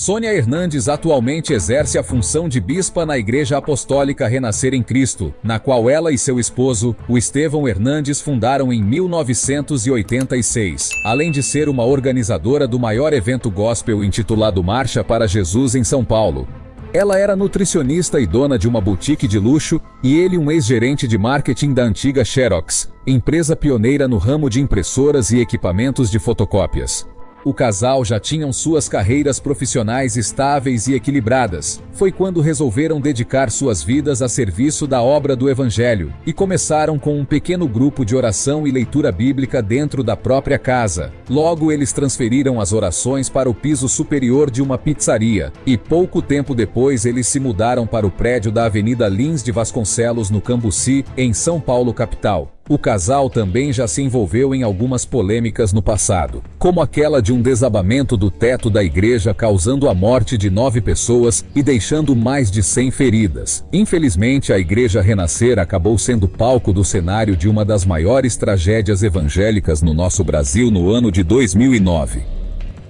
Sônia Hernandes atualmente exerce a função de bispa na Igreja Apostólica Renascer em Cristo, na qual ela e seu esposo, o Estevão Hernandes, fundaram em 1986, além de ser uma organizadora do maior evento gospel intitulado Marcha para Jesus em São Paulo. Ela era nutricionista e dona de uma boutique de luxo, e ele um ex-gerente de marketing da antiga Xerox, empresa pioneira no ramo de impressoras e equipamentos de fotocópias. O casal já tinham suas carreiras profissionais estáveis e equilibradas. Foi quando resolveram dedicar suas vidas a serviço da obra do Evangelho e começaram com um pequeno grupo de oração e leitura bíblica dentro da própria casa. Logo, eles transferiram as orações para o piso superior de uma pizzaria e pouco tempo depois eles se mudaram para o prédio da Avenida Lins de Vasconcelos, no Cambuci, em São Paulo, capital. O casal também já se envolveu em algumas polêmicas no passado, como aquela de um desabamento do teto da igreja causando a morte de nove pessoas e deixando mais de cem feridas. Infelizmente, a Igreja Renascer acabou sendo palco do cenário de uma das maiores tragédias evangélicas no nosso Brasil no ano de 2009.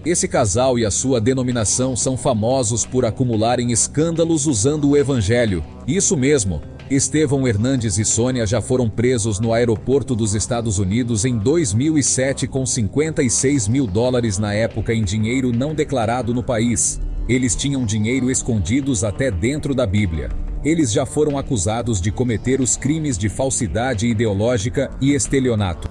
Esse casal e a sua denominação são famosos por acumularem escândalos usando o evangelho. Isso mesmo, Estevão Hernandes e Sônia já foram presos no aeroporto dos Estados Unidos em 2007 com 56 mil dólares na época em dinheiro não declarado no país. Eles tinham dinheiro escondidos até dentro da Bíblia. Eles já foram acusados de cometer os crimes de falsidade ideológica e estelionato.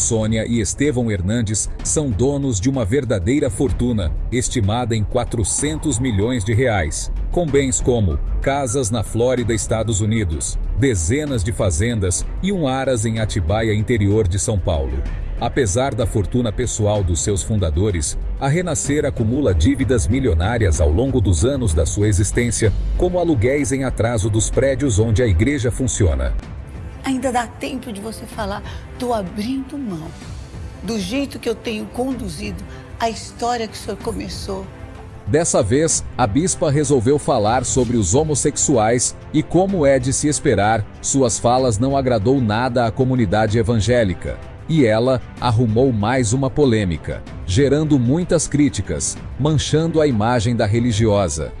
Sônia e Estevão Hernandes são donos de uma verdadeira fortuna, estimada em 400 milhões de reais, com bens como casas na Flórida, Estados Unidos, dezenas de fazendas e um aras em Atibaia, interior de São Paulo. Apesar da fortuna pessoal dos seus fundadores, a Renascer acumula dívidas milionárias ao longo dos anos da sua existência, como aluguéis em atraso dos prédios onde a igreja funciona. Ainda dá tempo de você falar, estou abrindo mão do jeito que eu tenho conduzido a história que o senhor começou. Dessa vez, a bispa resolveu falar sobre os homossexuais e como é de se esperar, suas falas não agradou nada à comunidade evangélica. E ela arrumou mais uma polêmica, gerando muitas críticas, manchando a imagem da religiosa.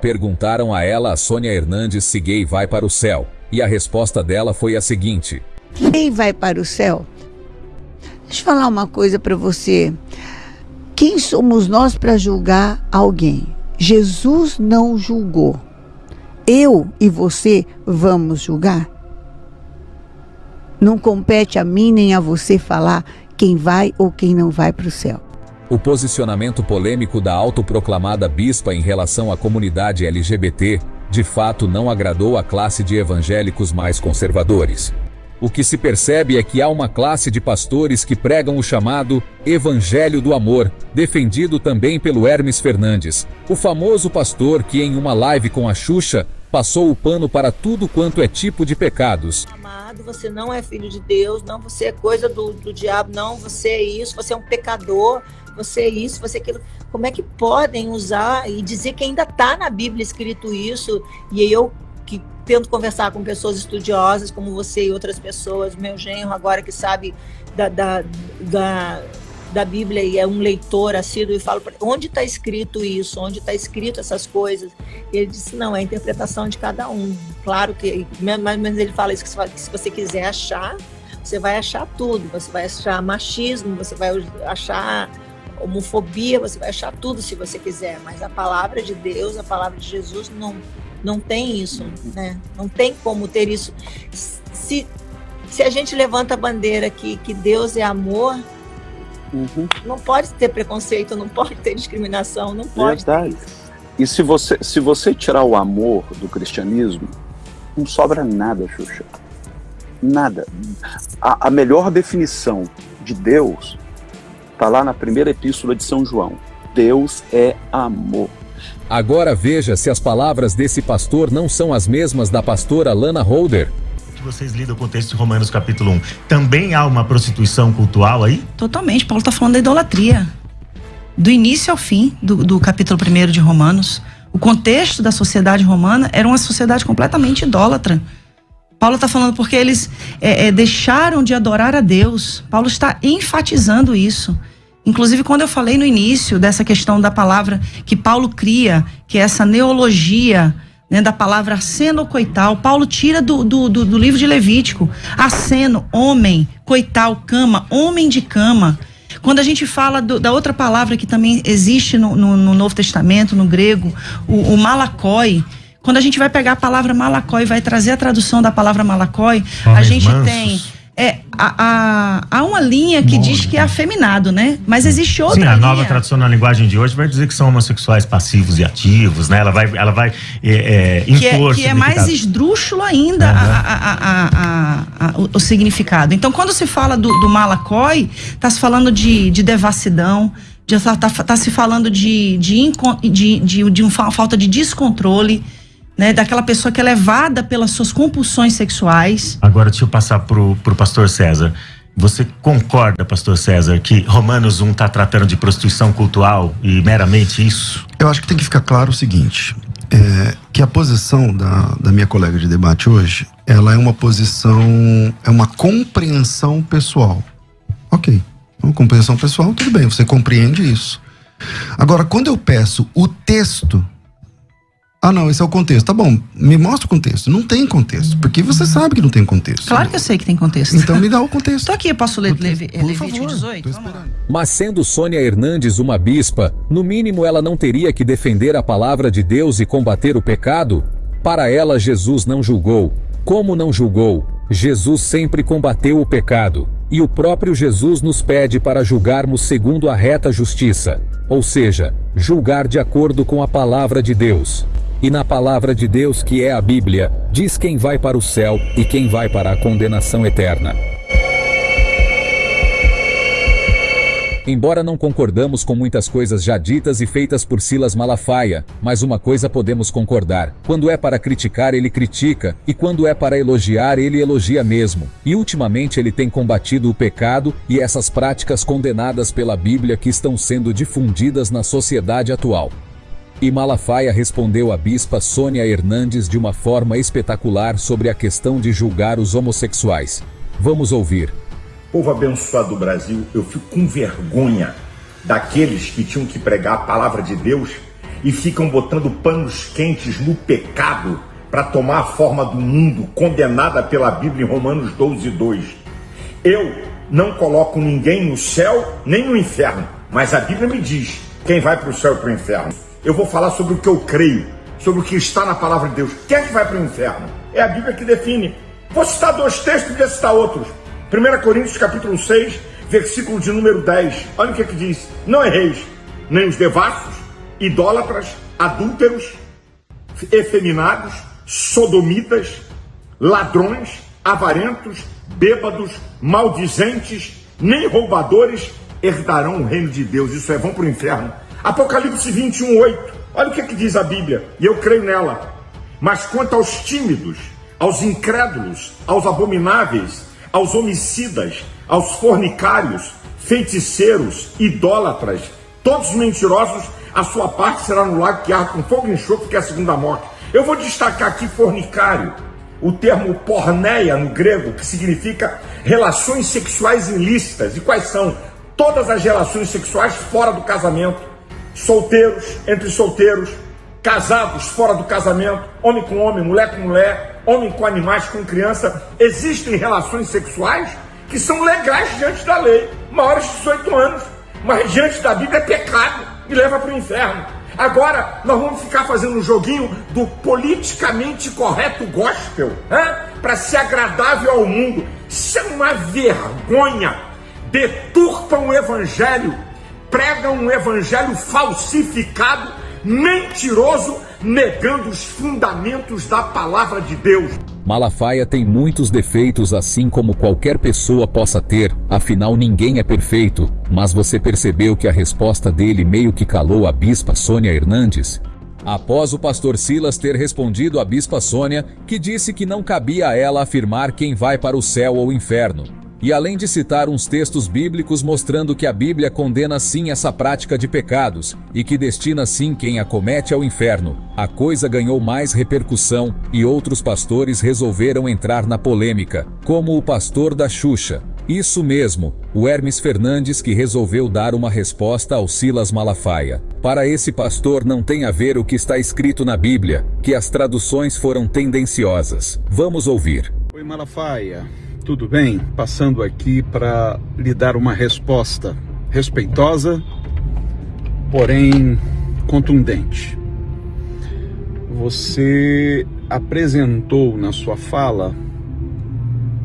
Perguntaram a ela a Sônia Hernandes se gay vai para o céu. E a resposta dela foi a seguinte: Quem vai para o céu? Deixa eu falar uma coisa para você. Quem somos nós para julgar alguém? Jesus não julgou. Eu e você vamos julgar? Não compete a mim nem a você falar quem vai ou quem não vai para o céu. O posicionamento polêmico da autoproclamada bispa em relação à comunidade LGBT de fato não agradou a classe de evangélicos mais conservadores. O que se percebe é que há uma classe de pastores que pregam o chamado Evangelho do Amor, defendido também pelo Hermes Fernandes, o famoso pastor que, em uma live com a Xuxa, passou o pano para tudo quanto é tipo de pecados. Amado, você não é filho de Deus, não, você é coisa do, do diabo, não, você é isso, você é um pecador, você é isso, você é aquilo. Como é que podem usar e dizer que ainda está na Bíblia escrito isso? E eu que tento conversar com pessoas estudiosas como você e outras pessoas, meu genro agora que sabe da, da, da, da Bíblia e é um leitor assíduo e falo onde está escrito isso, onde está escrito essas coisas. E ele disse não, é a interpretação de cada um. Claro que, mas ele fala isso que se você quiser achar, você vai achar tudo. Você vai achar machismo, você vai achar homofobia, você vai achar tudo se você quiser, mas a palavra de Deus, a palavra de Jesus não, não tem isso, né? Não tem como ter isso. Se, se a gente levanta a bandeira que, que Deus é amor, uhum. não pode ter preconceito, não pode ter discriminação, não pode Verdade. E se você, se você tirar o amor do cristianismo, não sobra nada, Xuxa. Nada. A, a melhor definição de Deus Está lá na primeira epístola de São João. Deus é amor. Agora veja se as palavras desse pastor não são as mesmas da pastora Lana Holder. Que vocês lidam com o texto de Romanos capítulo 1. Também há uma prostituição cultural aí? Totalmente. Paulo está falando da idolatria. Do início ao fim do, do capítulo 1 de Romanos. O contexto da sociedade romana era uma sociedade completamente idólatra. Paulo está falando porque eles é, é, deixaram de adorar a Deus. Paulo está enfatizando isso. Inclusive, quando eu falei no início dessa questão da palavra que Paulo cria, que é essa neologia né, da palavra aceno coital, Paulo tira do, do, do, do livro de Levítico. Aceno, homem, coital, cama, homem de cama. Quando a gente fala do, da outra palavra que também existe no, no, no Novo Testamento, no grego, o, o quando a gente vai pegar a palavra malacói e vai trazer a tradução da palavra malacói, a gente mansos. tem é, a, a, há uma linha que diz que é afeminado, né? Mas existe outra Sim, a linha. nova tradução na linguagem de hoje vai dizer que são homossexuais passivos e ativos, né? Ela vai, ela vai é, é, impor que é, que é mais esdrúxulo ainda uhum. a, a, o, o, significado. Então, quando se fala do, do malacói, está se falando de, de devassidão, está tá, tá se falando de, de, de, de, de uma falta de descontrole, né, daquela pessoa que é levada pelas suas compulsões sexuais. Agora deixa eu passar pro, pro pastor César. Você concorda, pastor César, que Romanos 1 está tratando de prostituição cultural e meramente isso? Eu acho que tem que ficar claro o seguinte: é, que a posição da, da minha colega de debate hoje, ela é uma posição, é uma compreensão pessoal. Ok, uma compreensão pessoal, tudo bem, você compreende isso. Agora, quando eu peço o texto ah, não, esse é o contexto. Tá bom, me mostra o contexto. Não tem contexto, porque você sabe que não tem contexto. Claro que eu sei que tem contexto. Então me dá o contexto. Tô aqui, eu posso ler Levítico 18? Mas sendo Sônia Hernandes uma bispa, no mínimo ela não teria que defender a palavra de Deus e combater o pecado? Para ela, Jesus não julgou. Como não julgou? Jesus sempre combateu o pecado. E o próprio Jesus nos pede para julgarmos segundo a reta justiça, ou seja, julgar de acordo com a palavra de Deus. E na palavra de Deus, que é a Bíblia, diz quem vai para o céu e quem vai para a condenação eterna. Embora não concordamos com muitas coisas já ditas e feitas por Silas Malafaia, mas uma coisa podemos concordar: quando é para criticar, ele critica, e quando é para elogiar, ele elogia mesmo. E ultimamente ele tem combatido o pecado e essas práticas condenadas pela Bíblia que estão sendo difundidas na sociedade atual. E Malafaia respondeu à bispa Sônia Hernandes de uma forma espetacular sobre a questão de julgar os homossexuais. Vamos ouvir. Povo abençoado do Brasil, eu fico com vergonha daqueles que tinham que pregar a palavra de Deus e ficam botando panos quentes no pecado para tomar a forma do mundo, condenada pela Bíblia em Romanos 12, 2. Eu não coloco ninguém no céu nem no inferno, mas a Bíblia me diz quem vai para o céu e para o inferno eu vou falar sobre o que eu creio, sobre o que está na palavra de Deus. Quem é que vai para o inferno? É a Bíblia que define. Vou citar dois textos, podia citar outros. 1 Coríntios capítulo 6, versículo de número 10. Olha o que, é que diz. Não erreis, nem os devassos, idólatras, adúlteros, efeminados, sodomitas, ladrões, avarentos, bêbados, maldizentes, nem roubadores herdarão o reino de Deus. Isso é, vão para o inferno. Apocalipse 21, 8. Olha o que, é que diz a Bíblia, e eu creio nela. Mas quanto aos tímidos, aos incrédulos, aos abomináveis, aos homicidas, aos fornicários, feiticeiros, idólatras, todos mentirosos, a sua parte será no lago que arde com fogo e enxofre, que é a segunda morte. Eu vou destacar aqui fornicário, o termo porneia no grego, que significa relações sexuais ilícitas. E quais são? Todas as relações sexuais fora do casamento solteiros entre solteiros, casados fora do casamento, homem com homem, mulher com mulher, homem com animais, com criança. Existem relações sexuais que são legais diante da lei, maiores de 18 anos, mas diante da Bíblia é pecado e leva para o inferno. Agora nós vamos ficar fazendo um joguinho do politicamente correto gospel, para ser agradável ao mundo. Isso é uma vergonha. Deturpam o evangelho prega um evangelho falsificado, mentiroso, negando os fundamentos da palavra de Deus. Malafaia tem muitos defeitos, assim como qualquer pessoa possa ter, afinal ninguém é perfeito. Mas você percebeu que a resposta dele meio que calou a bispa Sônia Hernandes? Após o pastor Silas ter respondido à bispa Sônia, que disse que não cabia a ela afirmar quem vai para o céu ou inferno. E além de citar uns textos bíblicos mostrando que a Bíblia condena sim essa prática de pecados e que destina sim quem a comete ao inferno, a coisa ganhou mais repercussão e outros pastores resolveram entrar na polêmica, como o pastor da Xuxa. Isso mesmo, o Hermes Fernandes que resolveu dar uma resposta ao Silas Malafaia. Para esse pastor não tem a ver o que está escrito na Bíblia, que as traduções foram tendenciosas. Vamos ouvir. Oi Malafaia, tudo bem? Passando aqui para lhe dar uma resposta respeitosa, porém contundente. Você apresentou na sua fala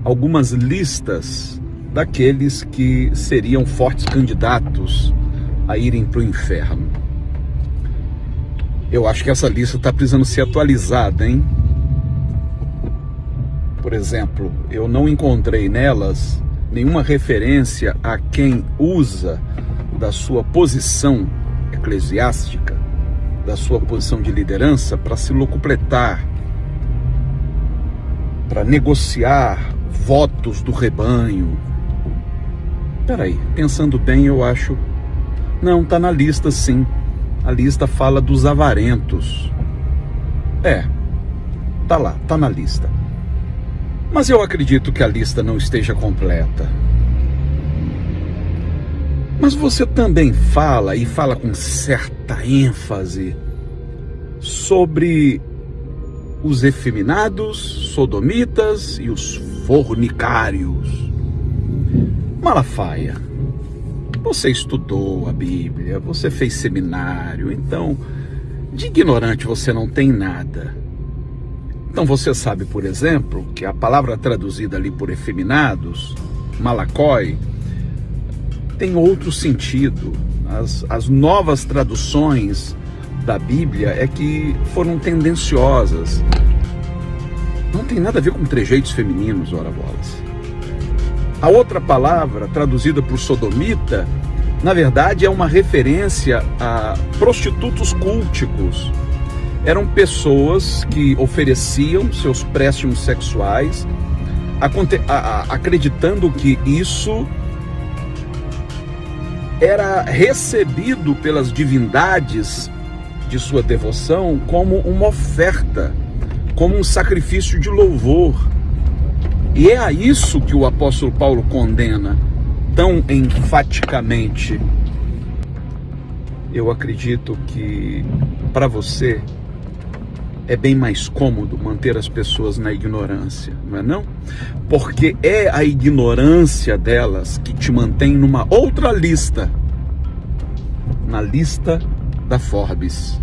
algumas listas daqueles que seriam fortes candidatos a irem para o inferno. Eu acho que essa lista está precisando ser atualizada, hein? Por exemplo, eu não encontrei nelas nenhuma referência a quem usa da sua posição eclesiástica, da sua posição de liderança para se locupletar, para negociar votos do rebanho, Peraí, pensando bem, eu acho. Não, tá na lista sim. A lista fala dos avarentos. É, tá lá, tá na lista. Mas eu acredito que a lista não esteja completa. Mas você também fala, e fala com certa ênfase, sobre os efeminados, sodomitas e os fornicários. Malafaia, você estudou a Bíblia, você fez seminário, então de ignorante você não tem nada. Então você sabe, por exemplo, que a palavra traduzida ali por efeminados, malacói, tem outro sentido. As, as novas traduções da Bíblia é que foram tendenciosas. Não tem nada a ver com trejeitos femininos, ora bolas. A outra palavra, traduzida por sodomita, na verdade é uma referência a prostitutos culticos. Eram pessoas que ofereciam seus préstimos sexuais, acreditando que isso era recebido pelas divindades de sua devoção como uma oferta, como um sacrifício de louvor. E é a isso que o apóstolo Paulo condena tão enfaticamente. Eu acredito que para você é bem mais cômodo manter as pessoas na ignorância, não é não? Porque é a ignorância delas que te mantém numa outra lista, na lista da Forbes.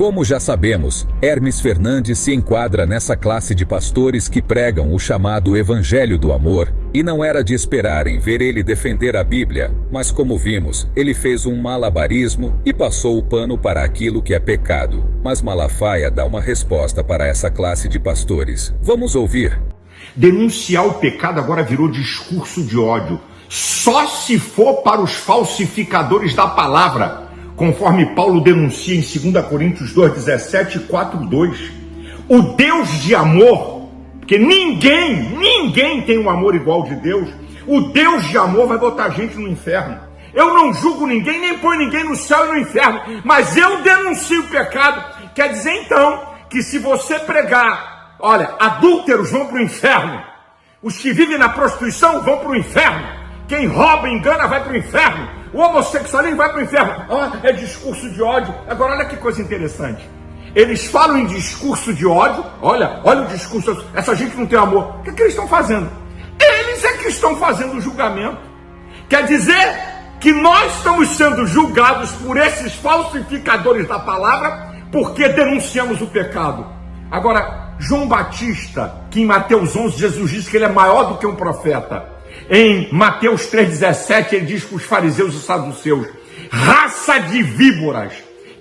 Como já sabemos, Hermes Fernandes se enquadra nessa classe de pastores que pregam o chamado Evangelho do Amor, e não era de esperar em ver ele defender a Bíblia, mas como vimos, ele fez um malabarismo e passou o pano para aquilo que é pecado. Mas Malafaia dá uma resposta para essa classe de pastores. Vamos ouvir. Denunciar o pecado agora virou discurso de ódio. Só se for para os falsificadores da palavra conforme Paulo denuncia em 2 Coríntios 2, 17 e 4, 2. O Deus de amor, porque ninguém, ninguém tem um amor igual de Deus, o Deus de amor vai botar a gente no inferno. Eu não julgo ninguém, nem põe ninguém no céu e no inferno, mas eu denuncio o pecado. Quer dizer então que se você pregar, olha, adúlteros vão para o inferno, os que vivem na prostituição vão para o inferno, quem rouba engana vai para o inferno, o homossexualismo vai para o inferno. Ah, é discurso de ódio. Agora, olha que coisa interessante. Eles falam em discurso de ódio. Olha, olha o discurso. Essa gente não tem amor. O que, é que eles estão fazendo? Eles é que estão fazendo o julgamento. Quer dizer que nós estamos sendo julgados por esses falsificadores da palavra porque denunciamos o pecado. Agora, João Batista, que em Mateus 11 Jesus disse que ele é maior do que um profeta. Em Mateus 3,17, ele diz para os fariseus e saduceus: raça de víboras,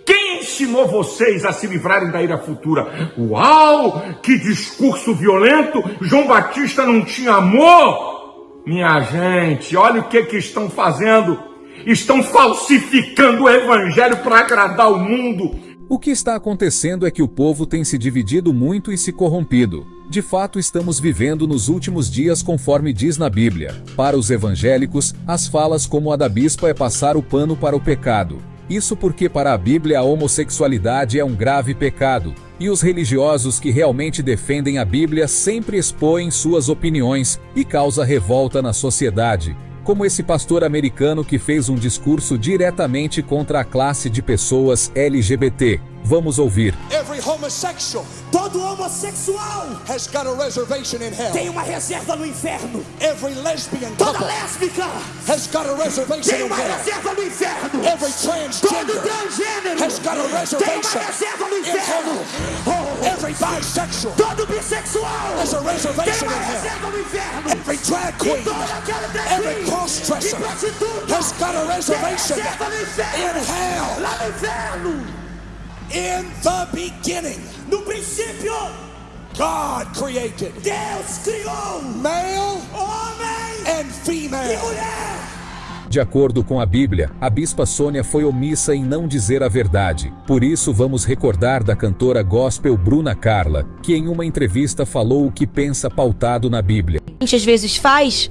quem ensinou vocês a se livrarem da ira futura? Uau, que discurso violento! João Batista não tinha amor? Minha gente, olha o que, que estão fazendo. Estão falsificando o evangelho para agradar o mundo. O que está acontecendo é que o povo tem se dividido muito e se corrompido. De fato, estamos vivendo nos últimos dias conforme diz na Bíblia. Para os evangélicos, as falas como a da bispa é passar o pano para o pecado. Isso porque para a Bíblia a homossexualidade é um grave pecado, e os religiosos que realmente defendem a Bíblia sempre expõem suas opiniões e causa revolta na sociedade, como esse pastor americano que fez um discurso diretamente contra a classe de pessoas LGBT. Vamos ouvir. Every homosexual Todo homossexual has got a reservation in hell. tem uma reserva no inferno. Every lesbian Toda lésbica has got a reservation tem in uma hell. reserva no inferno. Every Todo transgender transgênero has got a tem uma reservation reserva no in inferno. Oh, Every bisexual todo bissexual has a tem reservation uma in hell. reserva no inferno. Every drag queen, toda aquela drag every e prostituta has got a tem reservation reserva no inferno. in hell. Lá no inferno. In the beginning, No princípio, God created Deus criou male homem and e female. mulher. De acordo com a Bíblia, a bispa Sônia foi omissa em não dizer a verdade. Por isso, vamos recordar da cantora gospel Bruna Carla, que em uma entrevista falou o que pensa pautado na Bíblia. a gente às vezes faz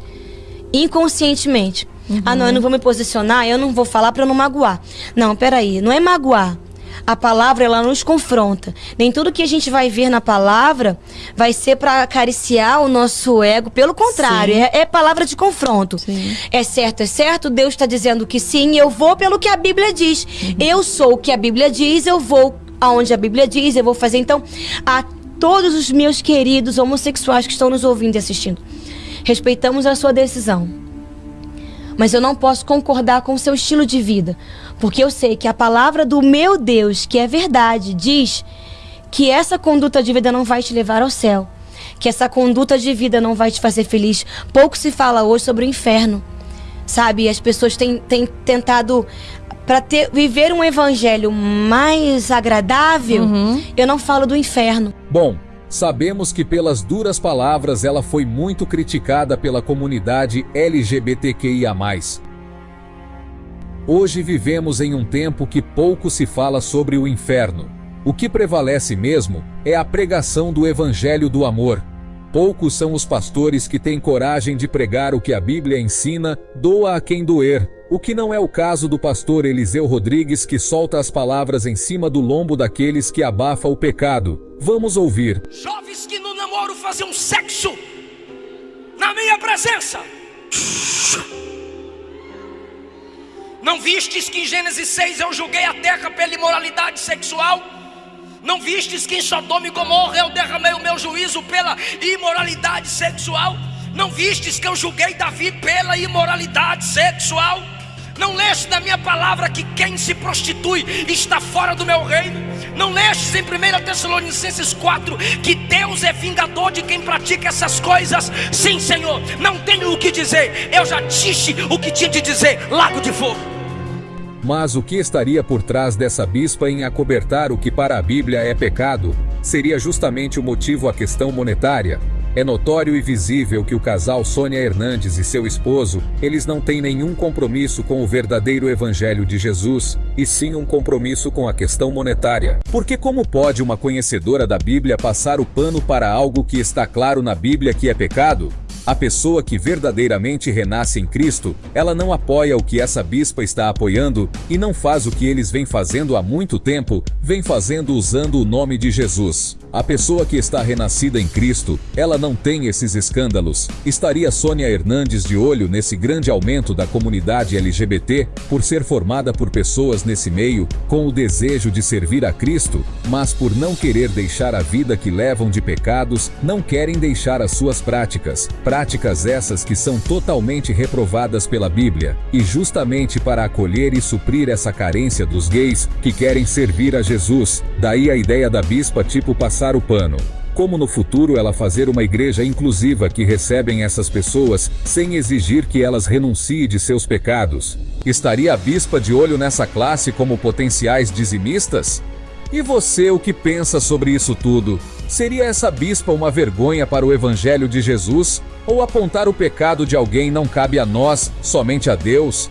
inconscientemente. Ah, não, eu não vou me posicionar, eu não vou falar para eu não magoar. Não, peraí, não é magoar. A palavra ela nos confronta. Nem tudo que a gente vai ver na palavra vai ser para acariciar o nosso ego. Pelo contrário, é, é palavra de confronto. Sim. É certo, é certo. Deus está dizendo que sim. Eu vou pelo que a Bíblia diz. Eu sou o que a Bíblia diz. Eu vou aonde a Bíblia diz. Eu vou fazer. Então, a todos os meus queridos homossexuais que estão nos ouvindo e assistindo, respeitamos a sua decisão mas eu não posso concordar com o seu estilo de vida, porque eu sei que a palavra do meu Deus, que é verdade, diz que essa conduta de vida não vai te levar ao céu, que essa conduta de vida não vai te fazer feliz. Pouco se fala hoje sobre o inferno, sabe? As pessoas têm, têm tentado para viver um evangelho mais agradável. Eu não falo do inferno. Bom, sabemos que pelas duras palavras ela foi muito criticada pela comunidade LGBTQIA. Hoje vivemos em um tempo que pouco se fala sobre o inferno. O que prevalece mesmo é a pregação do evangelho do amor. Poucos são os pastores que têm coragem de pregar o que a Bíblia ensina, doa a quem doer, o que não é o caso do pastor Eliseu Rodrigues que solta as palavras em cima do lombo daqueles que abafa o pecado. Vamos ouvir. Jovens que no namoro faziam sexo na minha presença. Não vistes que em Gênesis 6 eu julguei a terra pela imoralidade sexual? Não vistes que em Sodoma e Gomorra eu derramei o meu juízo pela imoralidade sexual? Não vistes que eu julguei Davi pela imoralidade sexual? Não leste na minha palavra que quem se prostitui está fora do meu reino? Não lestes em 1 Tessalonicenses 4 que Deus é vingador de quem pratica essas coisas? Sim, Senhor, não tenho o que dizer, eu já disse o que tinha de dizer, lago de fogo. Mas o que estaria por trás dessa bispa em acobertar o que para a Bíblia é pecado? Seria justamente o motivo a questão monetária. É notório e visível que o casal Sônia Hernandes e seu esposo, eles não têm nenhum compromisso com o verdadeiro evangelho de Jesus, e sim um compromisso com a questão monetária. Porque como pode uma conhecedora da Bíblia passar o pano para algo que está claro na Bíblia que é pecado? A pessoa que verdadeiramente renasce em Cristo, ela não apoia o que essa bispa está apoiando e não faz o que eles vêm fazendo há muito tempo, vem fazendo usando o nome de Jesus. A pessoa que está renascida em Cristo, ela não tem esses escândalos. Estaria Sônia Hernandes de olho nesse grande aumento da comunidade LGBT por ser formada por pessoas nesse meio com o desejo de servir a Cristo, mas por não querer deixar a vida que levam de pecados, não querem deixar as suas práticas. Práticas essas que são totalmente reprovadas pela Bíblia, e justamente para acolher e suprir essa carência dos gays que querem servir a Jesus, daí a ideia da bispa tipo passar o pano. Como no futuro ela fazer uma igreja inclusiva que recebem essas pessoas sem exigir que elas renunciem de seus pecados. Estaria a bispa de olho nessa classe como potenciais dizimistas? E você o que pensa sobre isso tudo? Seria essa bispa uma vergonha para o evangelho de Jesus? Ou apontar o pecado de alguém não cabe a nós, somente a Deus?